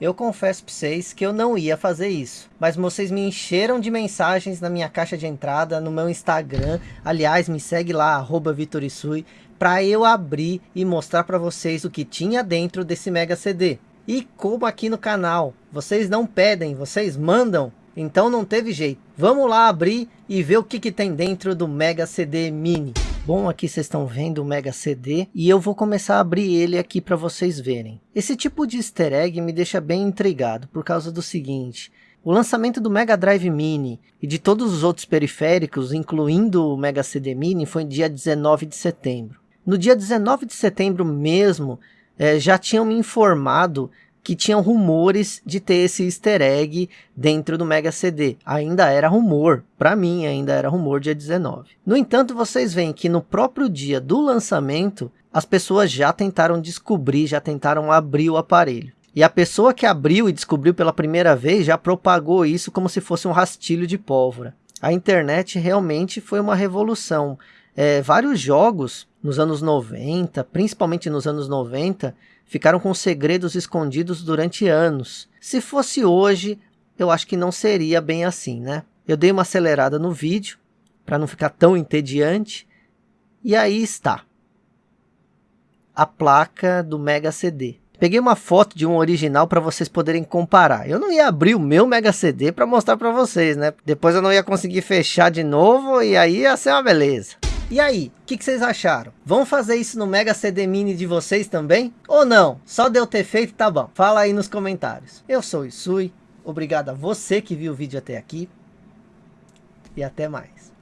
Eu confesso para vocês que eu não ia fazer isso. Mas vocês me encheram de mensagens na minha caixa de entrada, no meu Instagram. Aliás, me segue lá, Vitorisui, para eu abrir e mostrar para vocês o que tinha dentro desse Mega CD. E como aqui no canal, vocês não pedem, vocês mandam, então não teve jeito. Vamos lá abrir e ver o que, que tem dentro do Mega CD Mini. Bom, aqui vocês estão vendo o Mega CD e eu vou começar a abrir ele aqui para vocês verem. Esse tipo de easter egg me deixa bem intrigado por causa do seguinte. O lançamento do Mega Drive Mini e de todos os outros periféricos, incluindo o Mega CD Mini, foi dia 19 de setembro. No dia 19 de setembro mesmo, é, já tinham me informado que tinham rumores de ter esse easter egg dentro do Mega CD. Ainda era rumor, para mim ainda era rumor dia 19. No entanto, vocês veem que no próprio dia do lançamento, as pessoas já tentaram descobrir, já tentaram abrir o aparelho. E a pessoa que abriu e descobriu pela primeira vez já propagou isso como se fosse um rastilho de pólvora. A internet realmente foi uma revolução. É, vários jogos nos anos 90, principalmente nos anos 90, ficaram com segredos escondidos durante anos. Se fosse hoje, eu acho que não seria bem assim, né? Eu dei uma acelerada no vídeo, para não ficar tão entediante, e aí está. A placa do Mega CD. Peguei uma foto de um original para vocês poderem comparar. Eu não ia abrir o meu Mega CD para mostrar para vocês, né? Depois eu não ia conseguir fechar de novo e aí ia ser uma beleza. E aí, o que, que, vocês acharam? Vão fazer isso no Mega CD Mini de vocês também? Ou não? Só deu ter feito, tá bom. Fala aí nos comentários. Eu sou o Isui, obrigado a você que viu o vídeo até aqui. E até mais.